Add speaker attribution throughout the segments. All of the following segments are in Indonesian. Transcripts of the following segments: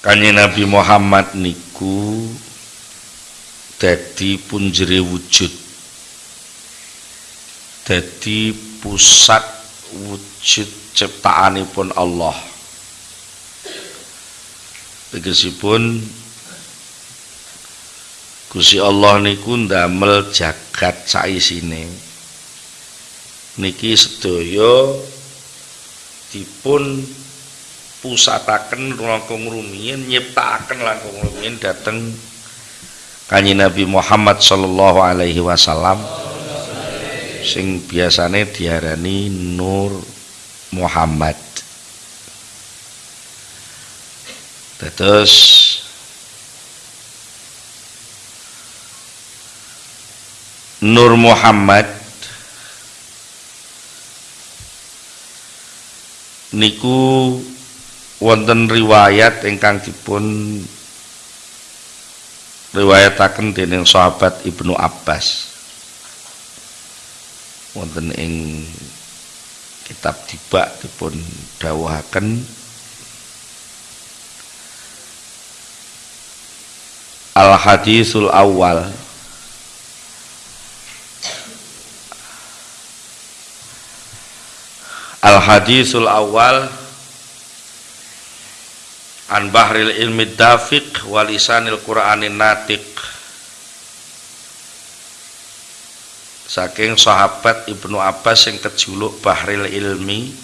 Speaker 1: Kanjeng Nabi Muhammad niku dadi punjere wujud dadi pusat wujud ciptaanipun Allah. Tegesipun Gusti Allah niku ndamel jagat saisine. Niki sedaya dipun pusataken langkung rumiyin nyiptakaken langkung rumiyin dateng Kanjeng Nabi Muhammad sallallahu alaihi wasallam sing biasane diarani Nur Muhammad. Terus Nur Muhammad niku wonten riwayat ingkang dipun riwayataken dening sahabat Ibnu Abbas. Wonten ing kitab Dibak dipun dawuhaken. Al hadisul awal Al hadisul awal An bahril ilmi dafiq walisanil qur'anin natik Saking sahabat Ibnu Abbas yang kejuluk bahril ilmi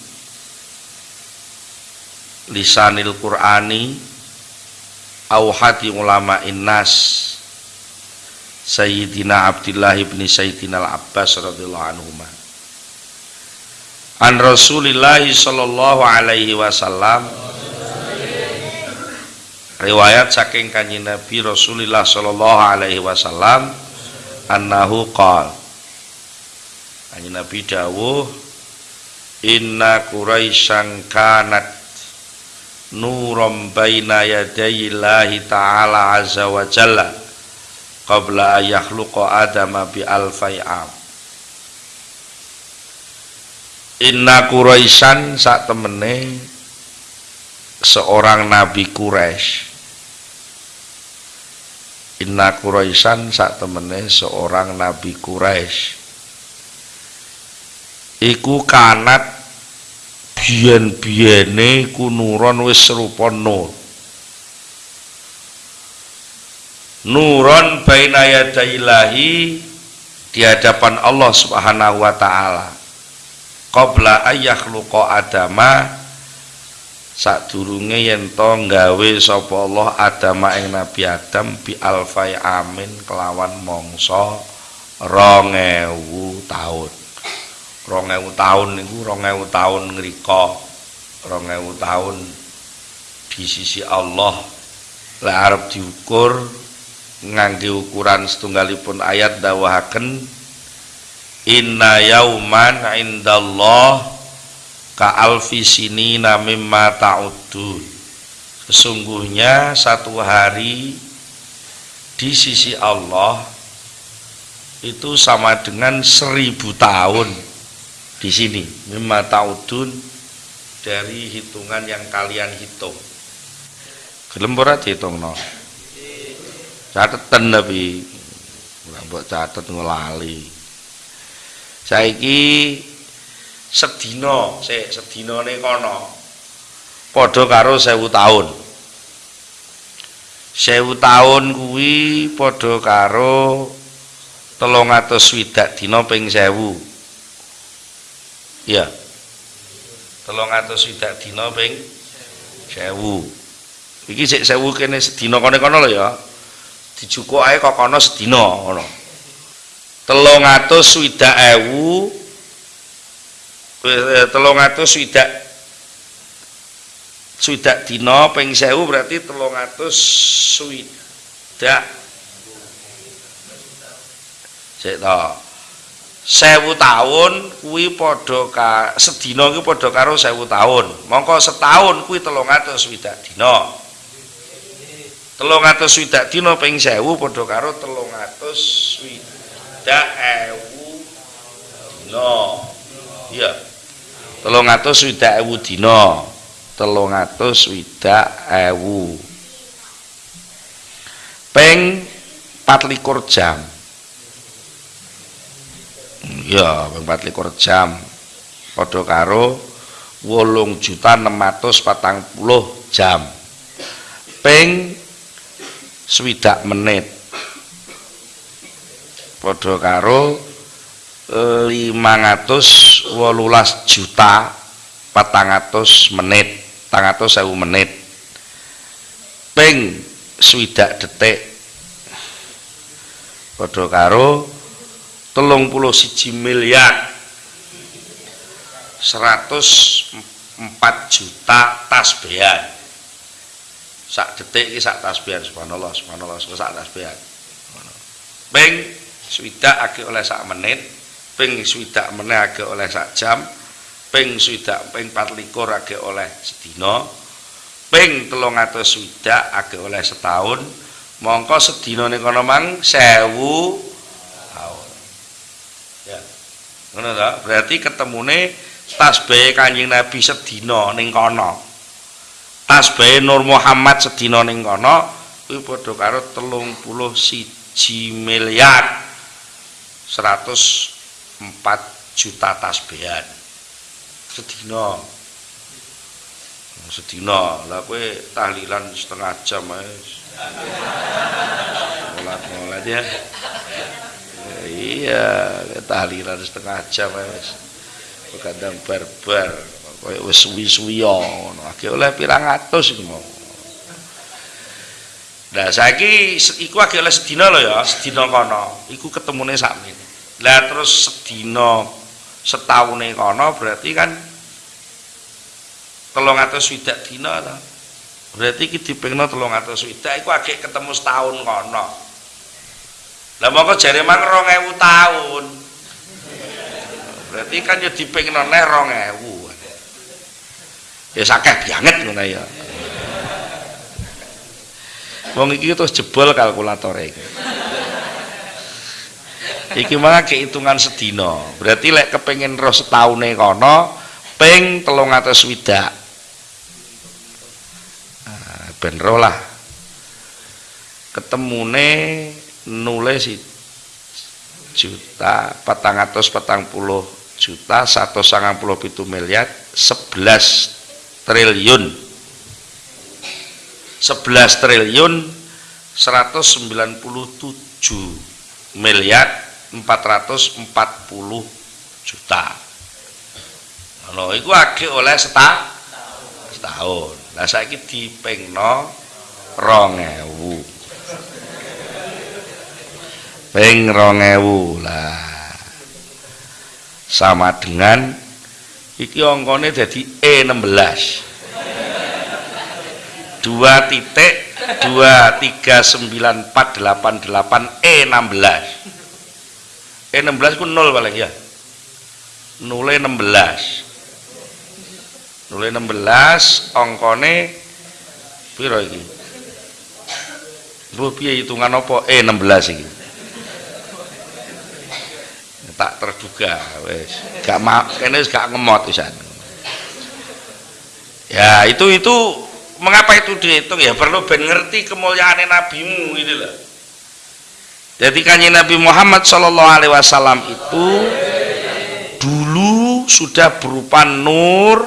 Speaker 1: Lisanil qur'ani Auhati ulama innas Sayyidina Abdullah ibn Sayyidina Al-Abbas radhiyallahu anhu an Rasulillah sallallahu alaihi wasallam riwayat saking kanjeng Nabi Rasulullah sallallahu alaihi wasallam annahu qala kanjeng Nabi dawuh inna quraisyan kanat nuram baina yadayillahi ta'ala azza wa jalla qabla ayakhluqa adama bi alfai am. Inna Quraisyan saat temene seorang nabi Quraisy. Inna Quraisyan saat temene seorang nabi Quraisy. Iku kanat biyen-biyene kunuron wis serupa nur. Nuron baina yadailahi di hadapan Allah Subhanahu wa taala qabla ayakhluqa adama sadurunge yen to gawe sapa Allah adama ing Nabi Adam bi alfai amin kelawan mangsa 2000 tahun 2000 tahun niku 2000 tahun ngrika 2000 tahun di sisi Allah. Lek arep diukur ngangge ukuran setunggalipun ayat dawahaken Inna yauman indallah ka alfi sinina mimma ta'udun Sesungguhnya satu hari di sisi Allah itu sama dengan seribu tahun di sini. Mimma ta'udun dari hitungan yang kalian hitung. Gelem ora dihitung no catetan tapi ora mbok catet ngelali saiki sedina sik sedinane kono. Padha karo 1000 taun. 1000 taun kuwi padha karo 300 swidak dina ping 1000 iya. 300 swidak dina ping 1000 iki sik 1000 kene sedina kono-kono lho ya. Dijukuk ae kok kono sedina ngono. Telung atus swidak ewu eh, telung atus swidak swidak dino ping sewu berarti telung atus cek to. Sewu tahun kuwi padha ka sedina kuwi padha karo sewu tahun. Mongko setahun kuwi telung atus swidak dino telung atus swidak dino ping sewu padha karo telung atus swidak ewu dina. Iya telung atus swidak ewu dina. Telung atus swidak ewu. Ping 24 jam. Ya ping 24 jam. Padha karo 8 juta 640 jam. Ping swidak menit. Padha karo 518 juta 400 menit 400 sewu menit. Ping swidak detik. Padha karo telung puluh siji miliar 104 juta tasbihan sak detik iki sak tasbihan subhanallah subhanallah sak tasbihan ping swidak ake oleh sak menit ping swidak meneh oleh sak jam ping swidak ping 24 ake oleh sedina ping 300 swidak ake oleh setahun. Mongko sedina ning kono mang 1000 ngono to? Berarti ketemune tasbih Kanjeng Nabi sedina ning kono. Tasbih Nur Muhammad sedina ning kono kuwi padha karo 31 miliar 104 juta tasbihan. Sedina. Sedina. Lah kowe tahlilan setengah jam wis. Molat-molat ya. Iya tahlilan setengah jam wis. Kadang barbar kaya wis suwi-suwi ngono. Oleh pirang atus iku mau. Lah saiki iku akeh oleh sedina lho ya, sedina kono. Iku ketemune sakmen. Lah terus sedina setahune kono berarti kan 300 swidak dina ta. Berarti iki dipingno 300 swidak iku akeh ketemu setahun kono. Lah mongko jare mang 2000 tahun. Berarti kan ya dipengno neh 2000. Ya sakeh banget ngono ya. Wong iki terus jebol kalkulator iki. Iki mah kehitungan sedina. Berarti lek kepengin roh setahune kono ping 300 swidak. Nah, ben roh lah. Ketemune nulis juta patang atus patang puluh juta satu sangang puluh pitu miliar sebelas triliun sebelas triliun seratus sembilan puluh tujuh miliar empat ratus empat puluh juta. Nah, itu ake oleh setahun setahun. Saya ini dipengno rongewu ping 2000 lah. Sama dengan iki angkane dadi E16 dua titik dua tiga sembilan empat delapan delapan E 16 E 16 ku nol paling ya. Nol 16 nol 16 angkane piro iki? Mbok piye hitungan apa? E 16 iki. Tak terduga wes. Gak mak kene gak ngemot pisan. Ya itu itu mengapa itu dihitung? Ya perlu ben ngerti kemuliaan nabimu gitu loh jadi kanjeng Nabi Muhammad Shallallahu Alaihi Wasallam itu dulu sudah berupa nur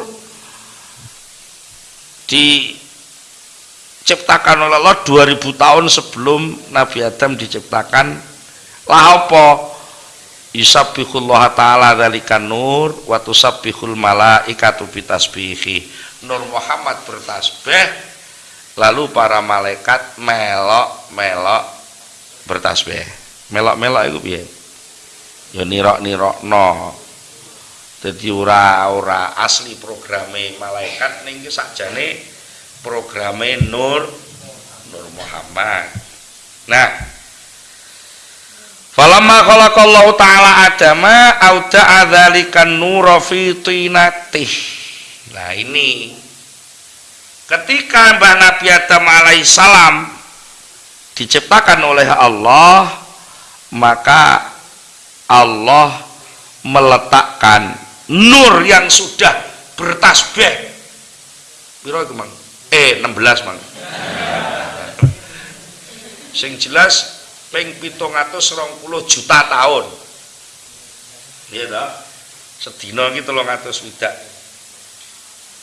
Speaker 1: diciptakan oleh Allah 2000 tahun sebelum Nabi Adam diciptakan. Lah apa? Yusabbihullah ta'ala dzalikan nur wa tusabbihul malaikatu bitasbihi. Nur Muhammad bertasbih lalu para malaikat melok-melok bertasbih. Melok-melok itu piye? Ya nirok-nirokno. Jadi ora-ora asli programe malaikat ning sakjane programe Nur Nur Muhammad. Nah Falamma khalaqallahu ta'ala Adama auda'a dzalikan nura fi tinatih. Nah ini ketika Mbah Nabi Adam alaihissalam diciptakan oleh Allah maka Allah meletakkan nur yang sudah bertasbih. Biro itu mang? Eh 16 mang. Sing jelas ping 720 juta tahun. Iya toh? Sedina iki 300 swidak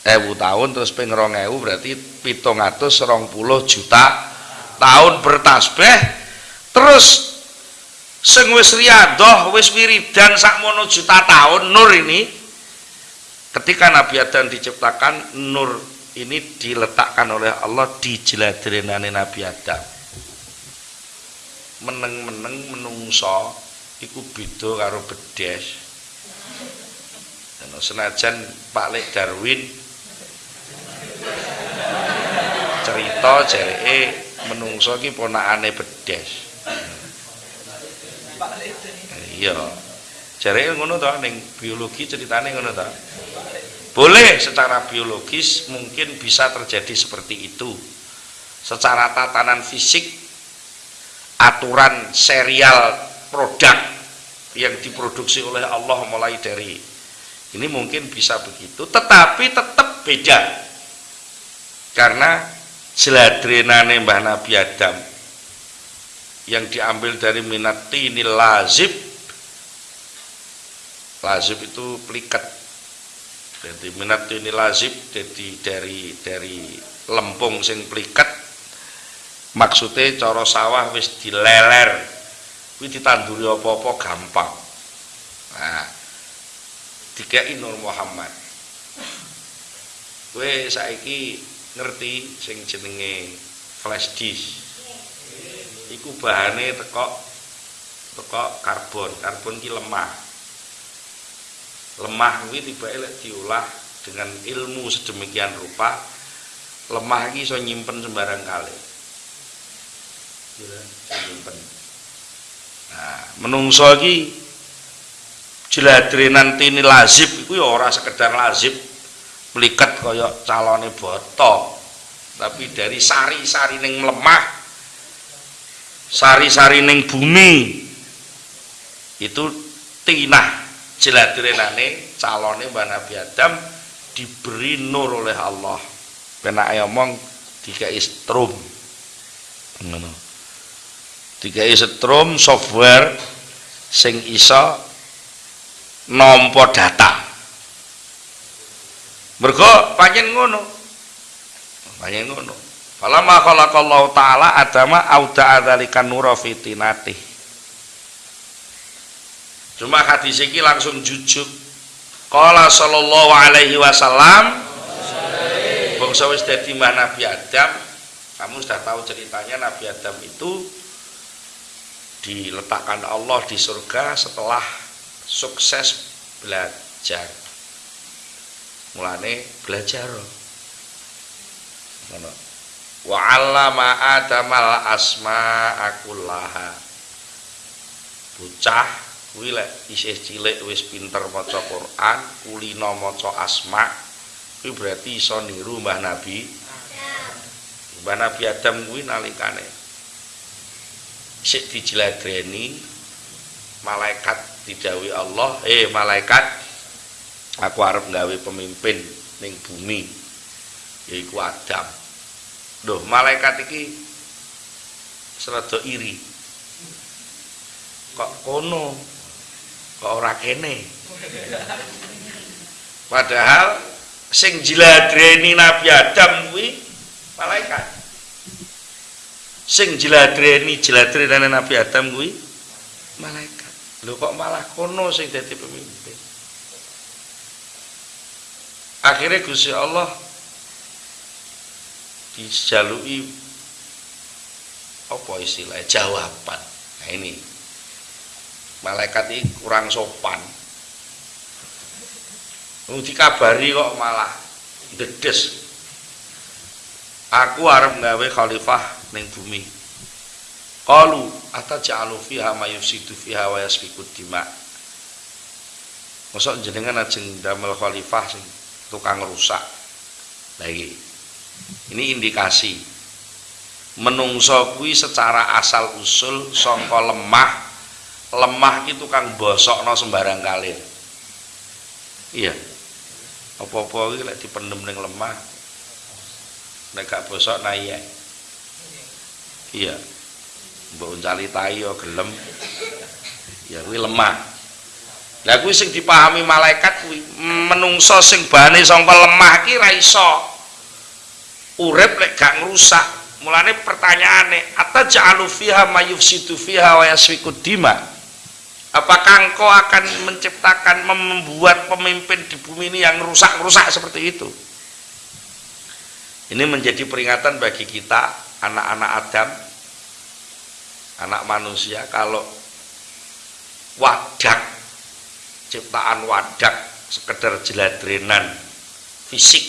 Speaker 1: ewu tahun terus ping 2000 berarti 720 juta tahun bertasbih terus sing wis riyadoh wis wiridan sakmono juta tahun nur ini ketika Nabi Adam diciptakan nur ini diletakkan oleh Allah di jeladrenane Nabi Adam. Meneng-meneng menungso iku beda karo bedes. Senajan Pak Lek Darwin cerita jareke menungso iki ponakane bedes. Iya. Jareke ngono to ning biologi ceritane ngono to boleh secara biologis mungkin bisa terjadi seperti itu. Secara tatanan fisik aturan serial produk yang diproduksi oleh Allah mulai dari ini mungkin bisa begitu tetapi tetap beda. Karena jeladrenane Mbah Nabi Adam. Yang diambil dari minati ini lazib. Lazib itu pliket. Jadi minati ini lazib jadi dari dari lempung sing pliket. Maksudnya cara sawah wis dileler. Kuwi ditanduri apa-apa gampang. Nah dikei Nur Muhammad. Kowe saiki ngerti sing jenenge flash disk. Iku bahane teko teko karbon. Karbon ki lemah. Lemah kuwi tibake lek diolah dengan ilmu sedemikian rupa lemah iki iso nyimpen sembarang kali. Simpen nah menungso iki jeladrenan tini lazib iku ya ora sekedar lazib melikat kaya calone boto tapi dari sari-sari ning melemah sari-sari ning bumi itu tinah jeladrenane calone Mbah Nabi Adam diberi nur oleh Allah. Penak ngomong dikai strum ngono. Dikai setrum software sing iso nampa data mergo panjen ngono. Panjen ngono. Falamma khalaqallahu taala adama auda adzalika nura fitinati cuma hadis iki langsung jujuk qala sallallahu alaihi wasallam bangsa wis dadi Nabi Adam. Kamu sudah tahu ceritanya Nabi Adam itu diletakkan Allah di surga setelah sukses belajar mulane belajar. Ngono. Wa 'allama adamal asma akullaha bocah kuwi lek isih cilik wis pinter maca Quran kulino maca asma kuwi berarti iso niru Mbah Nabi. Mbah Nabi Adam kuwi nalikane. Sik dijeladreni malaikat didawi Allah eh malaikat aku arep gawe pemimpin ning bumi yaiku Adam. Duh, malaikat iki serada iri. Kok kono? Kok ora kene? Padahal sing jiladreni Nabi Adam kuwi malaikat. Sing jeladreni jeladreni Nabi Adam kuwi malaikat. Lho kok malah kono sing dadi pemimpin akhirnya Gusti Allah dijalui apa istilah jawaban. Nah ini. Malaikat ini kurang sopan. Dikabari kok malah dedes. Aku harap nggawe khalifah ning bumi. Qalu ataj'alu fiha ma yufsidu fiha wa yasfiku dima. Mosok jenengan ajeng damel khalifah sing tukang rusak. Lagi ini indikasi. Menungso kuwi secara asal usul sangka lemah lemah ki tukang bosokno sembarang kalir. Iya. Apa-apa iki lek dipendem ning lemah gak bosok nah iya. Iya. Mbok uncali tai yo gelem. Ya kuwi lemah kuwi sing dipahami malaikat kuwi menungso sing bane sangka lemah ki ra iso. Urip lek gak ngrusak. Mulane pertanyaane ataj'alu fiha mayufsidu fiha wa yasfiku dima? Apakah engkau akan menciptakan membuat pemimpin di bumi ini yang rusak-rusak seperti itu? Ini menjadi peringatan bagi kita anak-anak Adam anak manusia kalau wadak ciptaan wadak sekedar jeladrenan fisik.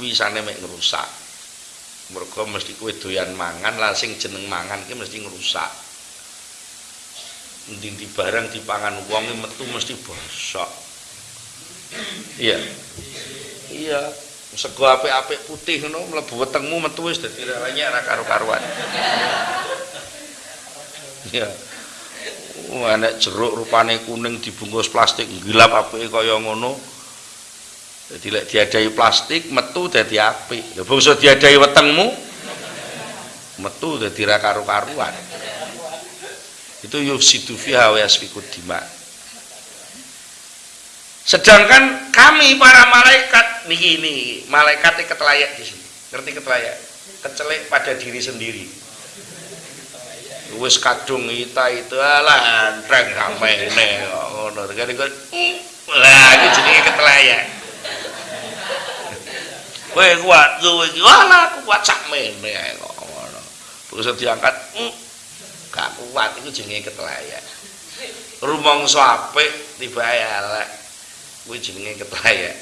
Speaker 1: Wisane mek ngerusak mereka mesti kue doyan mangan lah sing jeneng mangan ki mesti ngerusak ndi di barang dipangan wong metu mesti bosok. Iya. Iya. Sego apik-apik putih ngono mlebu wetengmu metu wis dadi renyek ra karo-karuan. Iya. Wah, nek jeruk rupane kuning dibungkus plastik gilap apike kaya ngono. Jadi lek diadai plastik metu dadi apik. Lha bangsa diadai wetengmu metu dadi ra karo-karuan. Itu yufsidu fiha wa yasfikud dima'. Sedangkan kami para malaikat nih ini malaikat ketelayak di sini. Ngerti ketelayak? Kecelek pada diri sendiri. Wis kadung ita itu ala antreng ramene ngono. Kan iku lah iki jenenge ketelayak. Kowe kuat kowe iki wala kuat sak mene kok ngono. Terus diangkat gak kuat itu jenenge ketelayak. Rumangsa apik tiba elek kuwi jenenge ketraya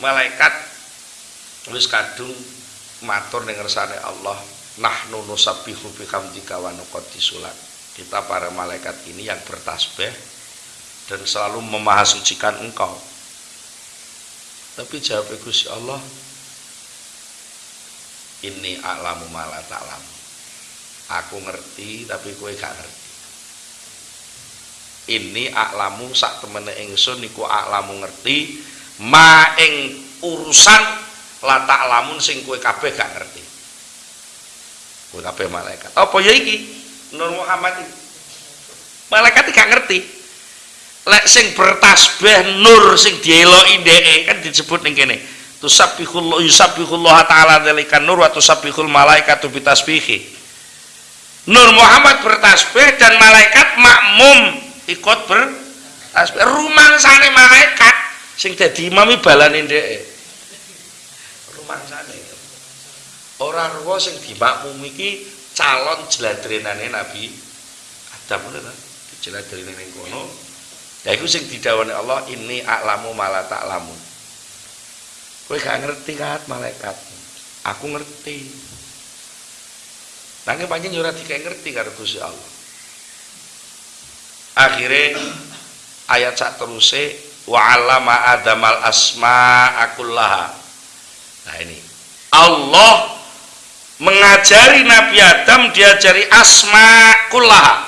Speaker 1: malaikat wis kadung matur ning Allah nahnu nusabbihu bihamdika wa nuqaddisulat kita para malaikat ini yang bertasbih dan selalu memahasucikan engkau. Tapi jawab Gusti Allah ini alamu malah ta'lamu aku ngerti tapi kowe gak ngerti. Ini aklamu sak temene ingsun niku aklamu ngerti ma ing urusan la ta'lamun sing kowe kabeh gak ngerti kabeh malaikat? Apa ya iki? Nur Muhammad iki malaikat gak ngerti. Lek sing bertasbih nur sing dieloki ndeke kan disebut ning kene. Tusabbihullah yusabbihullah ta'ala dzalika nur wa tusabbihul malaikatu bitasbihi. Nur Muhammad bertasbih dan malaikat makmum ikut ber sana malaikat sing dadi imam balane ndek rumangsane ora ruwa sing dimakmumi iki calon jeladrenane Nabi Adam ngono jeladrene ning kono. Ya iku sing didhawuhi Allah ini aklamu malah taklamu kowe gak ngerti kan malaikat. Aku ngerti. Nanging pancen yo ora dikae ngerti karo Gusti Allah. Akhirnya ayat sak teruse wa alama adamal asma akullaha nah ini. Allah mengajari Nabi Adam diajari asma kullaha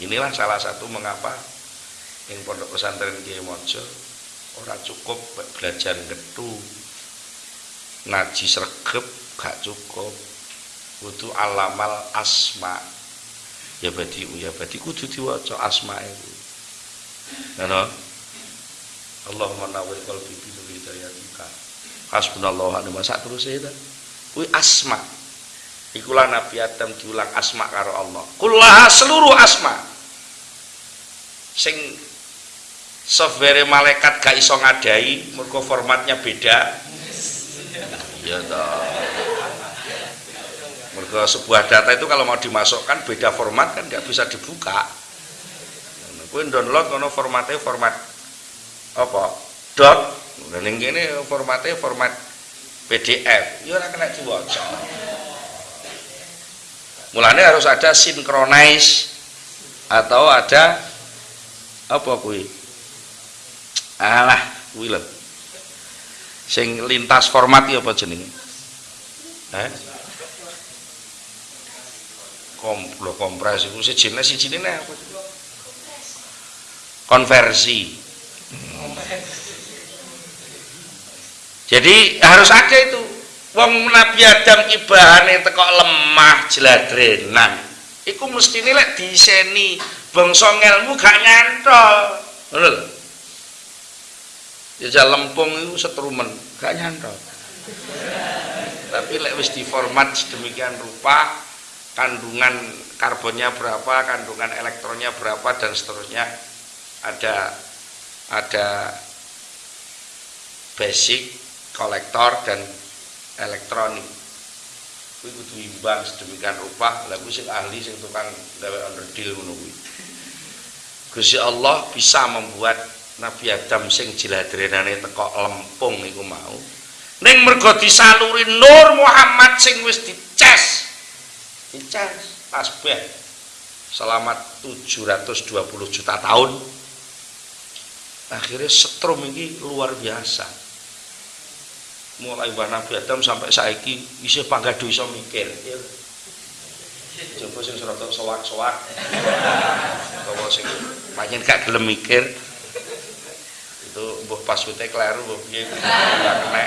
Speaker 1: inilah salah satu mengapa yang pondok pesantren Kiai Mojo ora cukup belajar getu najis regep gak cukup. Butuh alamal asma. Ya badi ya badi kudu diwaca asmae ngono? Allahumma nawwir qalbi bi hidayatika hasbunallahu wa ni'mal terus itu kuwi asma. Ikulah Nabi Adam diulang asma karo Allah. Kullaha seluruh asma. Sing software malaikat gak iso ngadai mergo formatnya beda. Ya toh mereka sebuah data itu kalau mau dimasukkan beda format kan nggak bisa dibuka. Kuwi download kono formatnya format apa? Dot. Dan ini formatnya format PDF ya ora kena diwaca mulanya harus ada synchronize atau ada apa kuwi? Alah kuwi sing lintas format ya apa jenenge? Eh kom lo kompres itu sijine sijine apa? Konversi jadi harus ada itu. Wong Nabi Adam ibahane teko lemah jeladrenan. Iku mesti lek diseni bangsa ngelmu gak nyantol. Ngono lho. Jajal lempung itu setrumen gak nyantol. Tapi lek wis diformat sedemikian rupa kandungan karbonnya berapa kandungan elektronnya berapa dan seterusnya ada ada basic kolektor dan elektronik. Kuwi kudu imbang sedemikian rupa. Lha kuwi sing ahli sing tukang gawe onderdil ngono kuwi. Gusti Allah bisa membuat Nabi Adam sing jiladrenane teko lempung niku mau. Ning mergo disaluri Nur Muhammad sing wis dicas dicas tasbih. Selama 720 juta tahun. Akhirnya setrum ini luar biasa mulai Mbah Nabi Adam sampai saiki isih panggadu iso mikir. Ya coba sing serotok sowak-sowak utawa sing pancen gak gelem mikir. Itu mbuh pas wite kleru mbuh piye? Gak kena.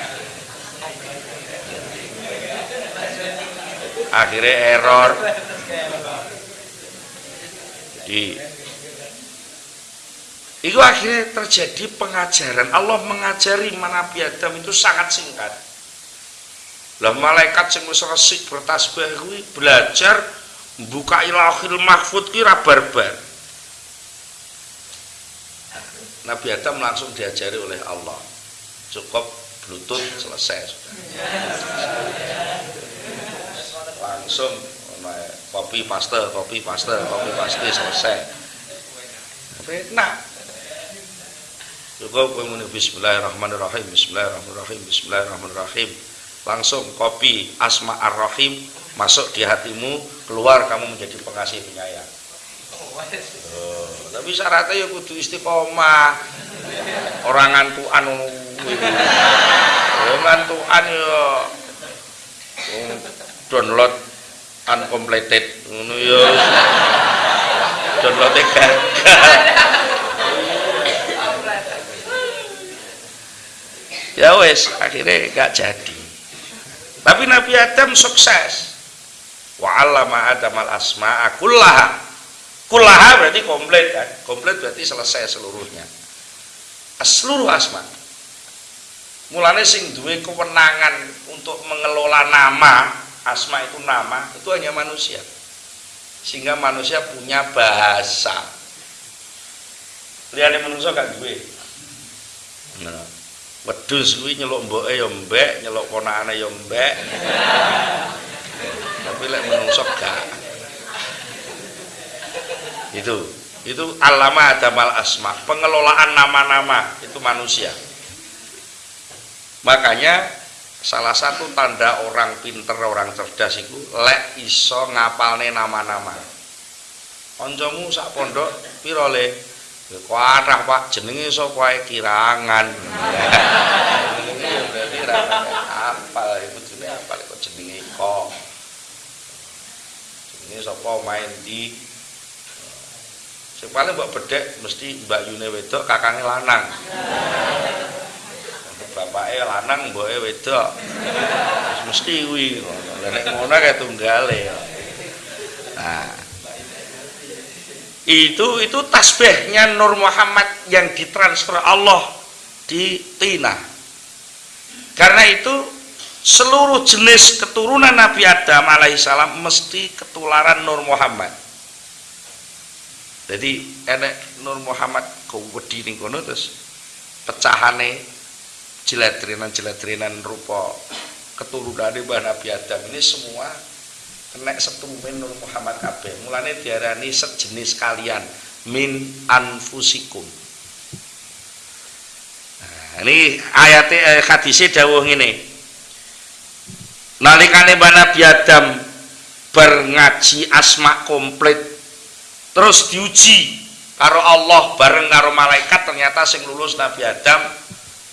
Speaker 1: Akhirnya error. Di itu akhirnya terjadi pengajaran. Allah mengajari Nabi Adam itu sangat singkat. Lah malaikat sing wis resik bertasbih kuwi belajar buka ilahil mahfud kira barbar. Nabi Adam langsung diajari oleh Allah. Cukup bluetooth selesai sudah. Langsung kopi paste kopi paste kopi paste selesai. Enak Cukup kowe muni bismillahirrahmanirrahim, bismillahirrahmanirrahim, bismillahirrahmanirrahim. Langsung kopi Asma Ar-Rahim masuk di hatimu, keluar kamu menjadi pengasih penyayang. Oh, tapi syaratnya ya kudu istiqomah. Orang ngantuan ngono kuwi. Ya download uncompleted ngono ya. Download gagal. Ya wes akhirnya gak jadi. Tapi Nabi Adam sukses. Wa allama Adam al asma'a kullaha. Kullaha berarti komplit kan? Komplit berarti selesai seluruhnya. Seluruh asma. Mulanya sing duwe kewenangan untuk mengelola nama asma itu nama itu hanya manusia. Sehingga manusia punya bahasa. Lihatnya manusia kan duwe? Nah wedhus kuwi nyeluk mboke ya mbek nyeluk ponakane ya mbek. Tapi lek menungso gak. Itu itu alama adamal asma pengelolaan nama-nama itu manusia. Makanya salah satu tanda orang pinter orang cerdas itu lek iso ngapalne nama-nama. Koncomu sak pondok piro le Kuatah Pak jenenge sapa wae kirangan. Jenenge berarti ra apal iku jenenge apal kok jenenge kok. Jenenge sapa main di Sing paling mbok bedek mesti Mbak Yune wedok kakange lanang. Bapake lanang mboke wedok. Mesti. Lah nek ngono kae tunggale. Nah, itu itu tasbihnya Nur Muhammad yang ditransfer Allah di Tina. Karena itu seluruh jenis keturunan Nabi Adam alaihissalam mesti ketularan Nur Muhammad. Jadi enek Nur Muhammad kau wedi ning kono terus pecahane jiladrinan-jiladrinan rupa keturunan Nabi Adam ini semua nek setumen Nur Muhammad kabeh mulane diarani sejenis kalian min anfusikum. Nah, ini ayat eh, hadise dawuh ngene. Nalikane Nabi Adam berngaji asma komplit terus diuji karo Allah bareng karo malaikat ternyata sing lulus Nabi Adam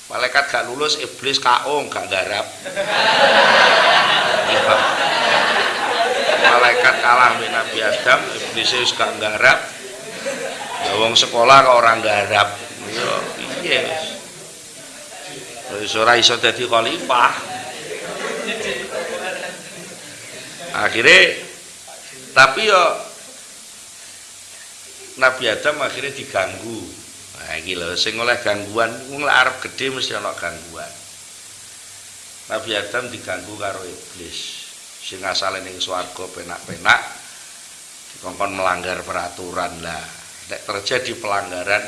Speaker 1: malaikat gak lulus iblis kaung gak garap malaikat kalah Nabi Adam iblis wis gak nggarap. Ya wong sekolah kok orang nggarap. Yo piye wis? Ora iso dadi khalifah. Akhirnya tapi yo Nabi Adam akhirnya diganggu. Nah iki lho sing oleh gangguan wong lek arep gedhe mesti ana gangguan. Nabi Adam diganggu karo iblis sing asale ning swarga penak-penak dikongkon melanggar peraturan lah. Nek terjadi pelanggaran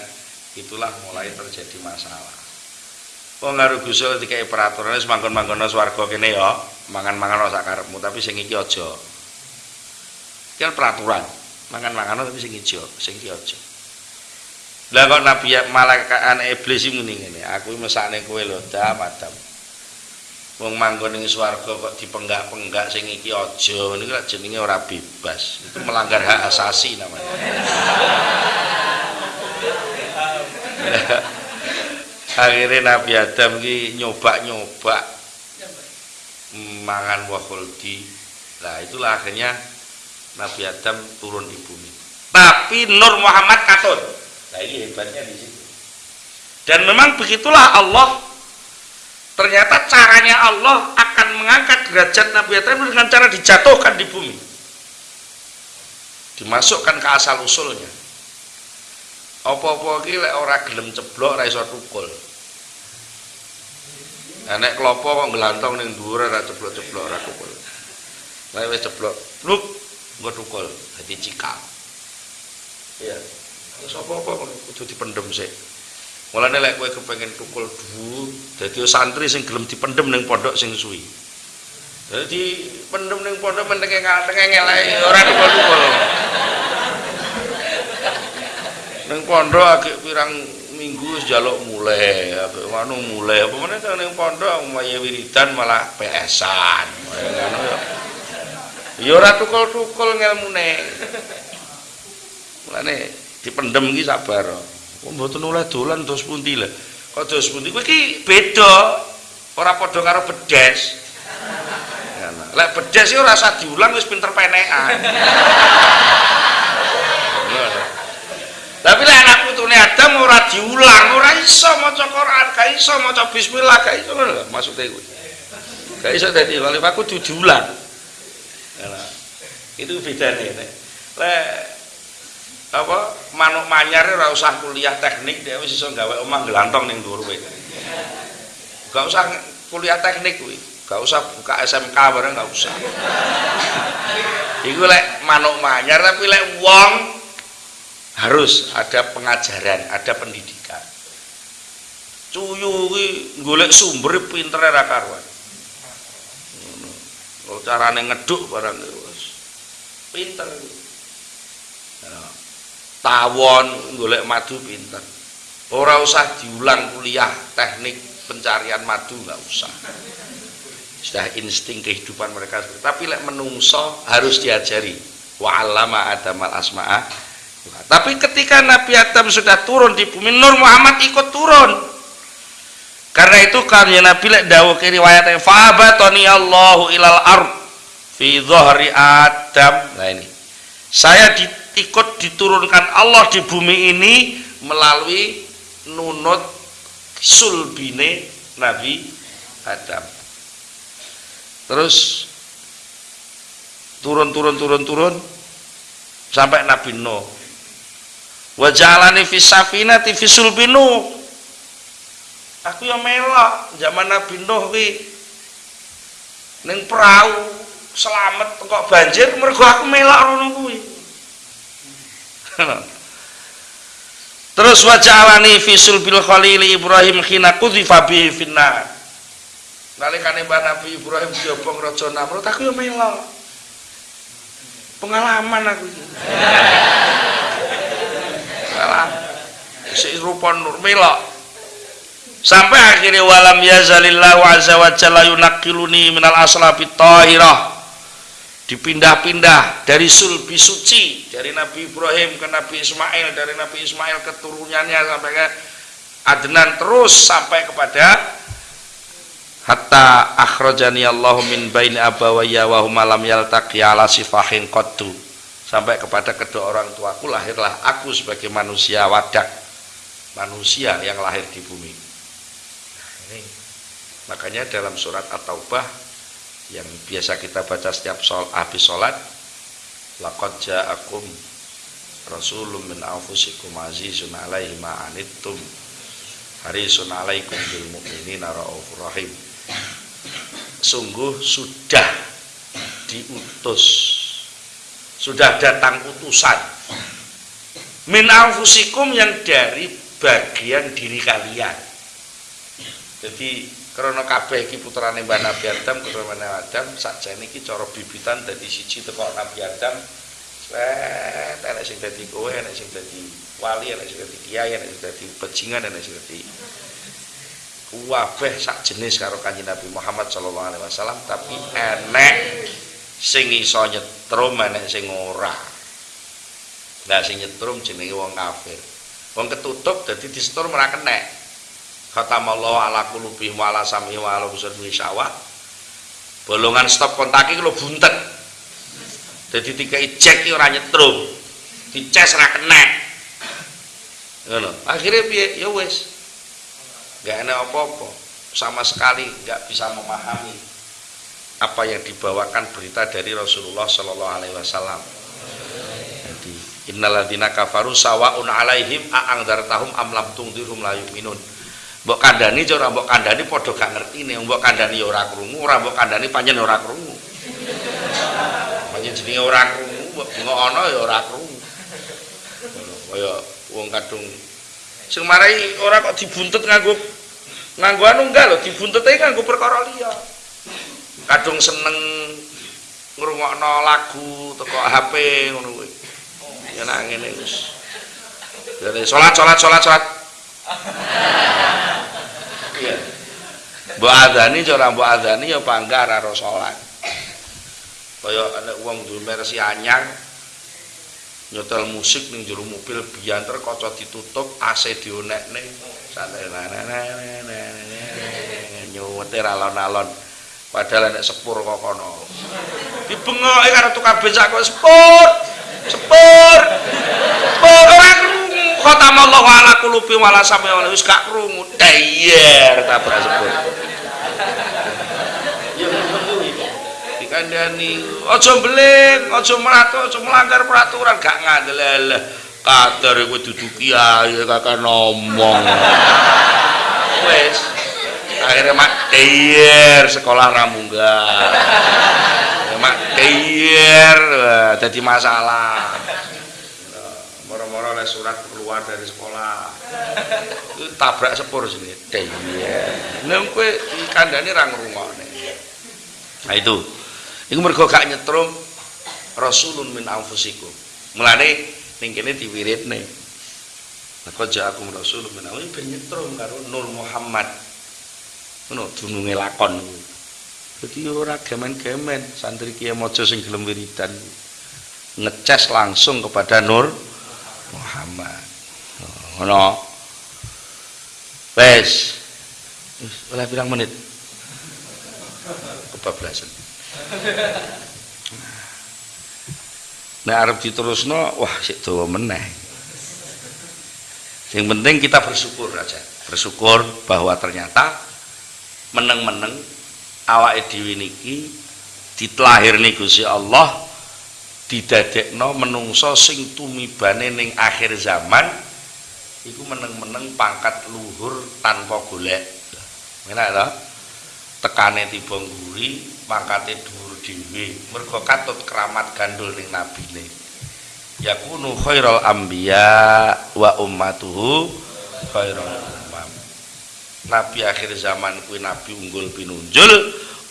Speaker 1: itulah mulai terjadi masalah. Wong karo gusul dikai peraturan wis manggon-manggon swarga kene ya mangan-mangan sak karepmu tapi sing iki aja. Kan peraturan mangan-mangan tapi sing ijo sing iki aja. Lah kok nabi malaikat iblis muni ngene aku mesakne kowe lho dam adam wong manggon ning swarga kok dipenggak-penggak sing iki aja niku lak jenenge ora bebas. Itu melanggar hak asasi namanya. Akhirnya Nabi Adam ki nyoba-nyoba mangan wa khuldi nah itulah akhirnya Nabi Adam turun di bumi tapi Nur Muhammad katun. Nah ini hebatnya di situ. Dan memang begitulah Allah ternyata caranya Allah akan mengangkat derajat Nabi Adam dengan cara dijatuhkan di bumi. Dimasukkan ke asal usulnya. Apa-apa iki lek ora gelem ceblok ora iso tukul nek klopo kok ngelantong ning dhuwur ora ceblok-ceblok ora tukul lek wis ceblok luk engko tukul dadi cikal. Iya. Sapa apa kudu dipendem sik Mulane lek kowe kepengin tukul dhuwur, dadi santri sing gelem dipendem ning pondok sing suwi. Dadi pendem ning pondok mentenge ngatenge ngelek ora tukul-tukul. Ning pondok agek pirang minggu wis njaluk mulai, apa anu mulai, apa meneh ning pondok umpamane wiridan malah PS-an. Ya. Ora tukul-tukul ngelmune. Mulane dipendem iki sabar. Kok mboten oleh dolan dos pundi lho. Kok dos pundi kowe iki beda. Ora padha karo bedes. Lek bedes iki ora usah diulang wis pinter penekan. Tapi lek anak putune Adam ora diulang, ora iso maca Quran, gak iso maca bismillah, gak iso lho maksude kuwi. Gak iso dadi khalifah kudu diulang. Nah, itu bedane nek. Lek apa manuk manyar ora usah kuliah teknik dia wis iso gawe omah glantong ning dhuwur. Gak usah kuliah teknik kuwi. Gak usah buka SMK bareng gak usah. Iku lek manuk manyar tapi lek wong harus ada pengajaran, ada pendidikan. Cuyu kuwi golek sumber pinter ra karuan. Ngono. Carane ngeduk barang wis pinter tawon golek madu pinter. Ora usah diulang kuliah teknik pencarian madu nggak usah. Sudah insting kehidupan mereka tapi lek menungso harus diajari. Wa alama adamal asma'a. Tapi ketika Nabi Adam sudah turun di bumi Nur Muhammad ikut turun. Karena itu karya Nabi lek dawu ke riwayatnya fahabatoni Allahu ilal ard fi dhahri Adam. Nah ini. Saya di ikut diturunkan Allah di bumi ini melalui nunut sulbine Nabi Adam. Terus turun turun turun turun sampai Nabi Nuh. Wajalani fisafinati fisulbinu aku yang melok zaman Nabi Nuh ki. Ning perahu selamat kok banjir mergo aku melok rono kuwi Terus waja'alani fisul bil khalili Ibrahim khina kudhifa bihi finnar. Nalikane Mbah Nabi Ibrahim diobong raja Namrud aku yo melo. Pengalaman aku. Pengalaman. Si rupa nur melo. Sampai akhirnya walam yazalillahu azza wa jalla yunaqiluni minal aslabi tahirah dipindah-pindah dari sulbi suci dari Nabi Ibrahim ke Nabi Ismail dari Nabi Ismail keturunannya sampai ke Adnan terus sampai kepada hatta akhrajani Allahu min baini abawayya wa huma lam yaltaqi ala sifahin qattu sampai kepada kedua orang tuaku lahirlah aku sebagai manusia wadak manusia yang lahir di bumi. Nah, ini. Makanya dalam surat At-Taubah yang biasa kita baca setiap sol, habis sholat laqad ja'akum rasulun min anfusikum azizun alaihi ma anittum harisun alaikum bil mu'minina rahim. Sungguh sudah diutus sudah datang utusan min anfusikum yang dari bagian diri kalian. Jadi karena kabeh iki putrane Mbah Nabi Adam keturunan Adam sakjane iki cara bibitan dadi siji teko Nabi Adam Wet, enek sing dadi kowe, enek sing dadi wali, enek sing dadi kiai, enek sing dadi bajingan, enek sing dadi kabeh sak jenis karo Kanjeng Nabi Muhammad sallallahu alaihi wasallam, tapi enek sing iso nyetrum, enek sing ora. Lah sing nyetrum jenenge wong kafir. Wong ketutup dadi disetur ora kenek. Khatamallahu ala qulubihim wa ala sam'ihim wa ala absarihim Bolongan stop kontak iki lho buntet. Dadi dikai cek iki ora nyetrum. Dices. Ngono. Akhire piye? Ya wis. Enggak enak apa-apa. Sama sekali enggak bisa memahami apa yang dibawakan berita dari Rasulullah Shallallahu alaihi wasallam. Jadi innalladzina kafaru sawaun alaihim a'angdartahum am lam tungdirhum la yu'minun mbok kandhani aja ora mbok kandhani padha gak ngertine mbok kandhani ya ora krungu ora mbok kandhani pancen ora krungu. Pancen jenenge ora krungu mbok ngono ya ora krungu. Kaya wong kadung sing marai ora kok dibuntut nganggo nganggo anu enggak lho dibuntute nganggo perkara liya. Kadung seneng ngrungokno lagu teko HP ngono kuwi. Ya nak ngene wis. Salat salat salat salat iya mbok adani cara mbok adani ya bangga karo salat. Kaya ana wong duwe mersi anyar nyetel musik ning jero mobil bianter kaca ditutup AC dionekne. Santai nyuwete alon-alon padahal nek sepur kok kono. Dibengoke karo tukang becak kok sepur sepur sepur khatamallahu ala qulubi wala sampe wis gak krungu. Dayer tabrak sebut ya dikandani. Aja beling aja mlaku aja melanggar peraturan. Gak ngandel kadar kowe dudu kiai kakak ngomong wis. Akhirnya mak dayer sekolah ramunggah mak dayer jadi masalah moro-moro oleh surat keluar dari sekolah. Tabrak sepur sini. Iya. Nang kowe kandhane ra ngrungokne. Nah itu. Iku mergo gak nyetrum rasulun min anfusikum. Mulane ning kene diwiritne Maka ja'akum rasulun min anfusikum. Ben nyetrum karo Nur Muhammad. Ngono dununge lakon. Jadi ora gemen-gemen. Santri kiai mojo sing gelem wiridan. Ngeces langsung kepada Nur Muhammad. Ngono. Wes. Oleh pirang menit? Kebablasan. Nah arep diterusno wah sik dawa meneh. Yang penting kita bersyukur aja. Bersyukur bahwa ternyata meneng-meneng awake dhewe niki ditelahir nih Gusti Allah didadekno menungso sing tumibane ning akhir zaman iku meneng-meneng pangkat luhur tanpa golek. Enak to? Tekane tiba nguri pangkate dhuwur dhewe. Mergo katut keramat gandul ning nabine. Yakunu khairal anbiya wa ummatuhu khairal umam. Nabi akhir zaman kuwi nabi unggul pinunjul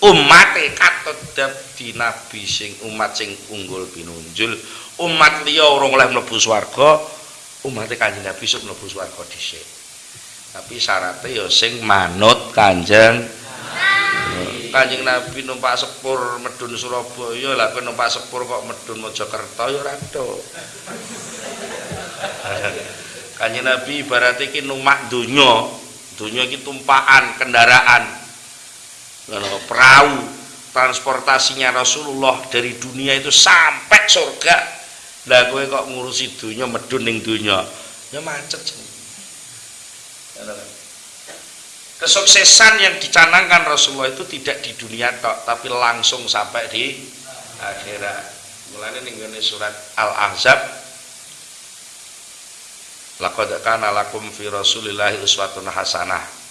Speaker 1: umate katut dadi nabi sing umat sing unggul pinunjul umat liya ora oleh mlebu swarga umate kanjeng nabi sok mlebu swarga dhisik. Tapi syaratnya ya sing manut kanjeng kanjeng nabi numpak sepur medun Surabaya lah kowe numpak sepur kok medun Mojokerto ya ora kanjeng nabi ibarat iki numpak donya. Donya iki tumpakan kendaraan perahu transportasinya Rasulullah dari dunia itu sampai surga lah gue kok ngurusi dunia medun ning dunia? Ya macet kesuksesan yang dicanangkan Rasulullah itu tidak di dunia tok tapi langsung sampai di akhirat. Mulanya nih surat Al-Ahzab laqad kana lakum fi rasulillahi uswatun hasanah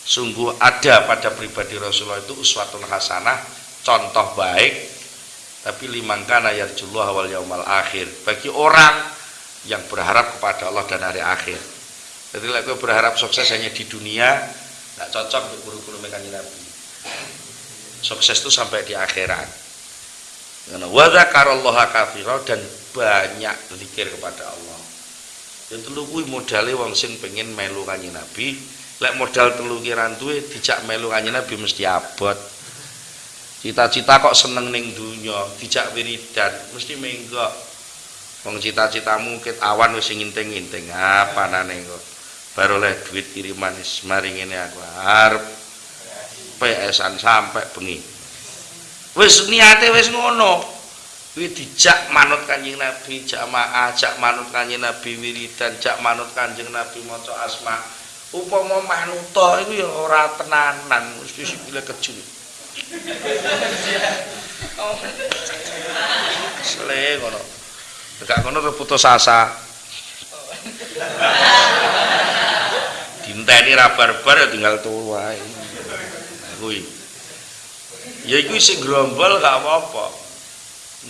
Speaker 1: sungguh ada pada pribadi Rasulullah itu uswatun hasanah contoh baik tapi limangkana yarjullah wal yaumal akhir. Bagi orang yang berharap kepada Allah dan hari akhir. Jadi kalau berharap sukses hanya di dunia tidak cocok untuk guru-guru kanjeng Nabi. Sukses itu sampai di akhirat. Wa dzakarallaha katsira dan banyak zikir kepada Allah. Telu kuwi modale wong sing pengen melu Nabi lek modal telu kiran duwe dijak melu kanjeng Nabi mesti abot. Cita-cita kok seneng ning dunya dijak wiridan mesti menggok. Wong cita-citamu ket awan wis nginting-nginting apa nane kok baru oleh duit kiriman mari ngene aku arep PS-an sampai bengi. Wis niate wis ngono. Kuwi dijak manut Kanjeng Nabi jamaah jak manut Kanjeng Nabi wiridan jak manut Kanjeng Nabi maca asma upama manuta iku ya ora tenanan mesti sikile kejul Sele ngono. Gak ngono putus asa. dinteni ra barbar ya tinggal turu wae. Kuwi ya iku sing grombol gak apa-apa.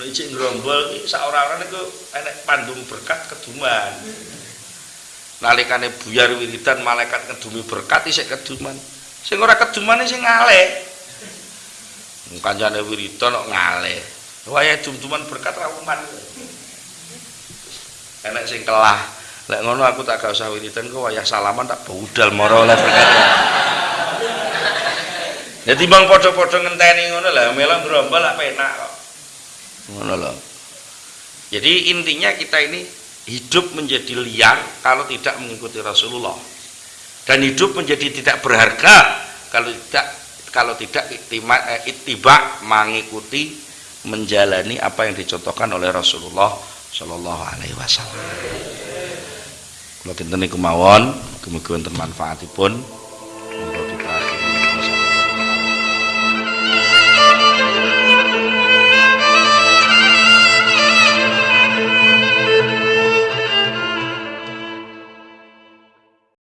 Speaker 1: Nek sing grombol sak ora-ora niku enek pandung berkat keduman nalikane buyar wiridan malaikat kedumi berkat isih keduman. Sing ora kedumane sing ngalih. Kancane wiridan kok ngalih. Wae dum-duman berkat ra uman. Enek sing kelah. Lek ngono aku tak gak usah wiridan kok wayah salaman tak budal moro oleh berkata jadi bang podo-podo ngenteni ngono lah melang gerombol apa enak kok. Ngono loh jadi intinya kita ini hidup menjadi liar kalau tidak mengikuti Rasulullah dan hidup menjadi tidak berharga kalau tidak kalau tidak ittiba eh, mengikuti menjalani apa yang dicontohkan oleh Rasulullah Shallallahu Alaihi Wasallam. Kinten niku mawon, mugi-mugi wonten manfaatipun.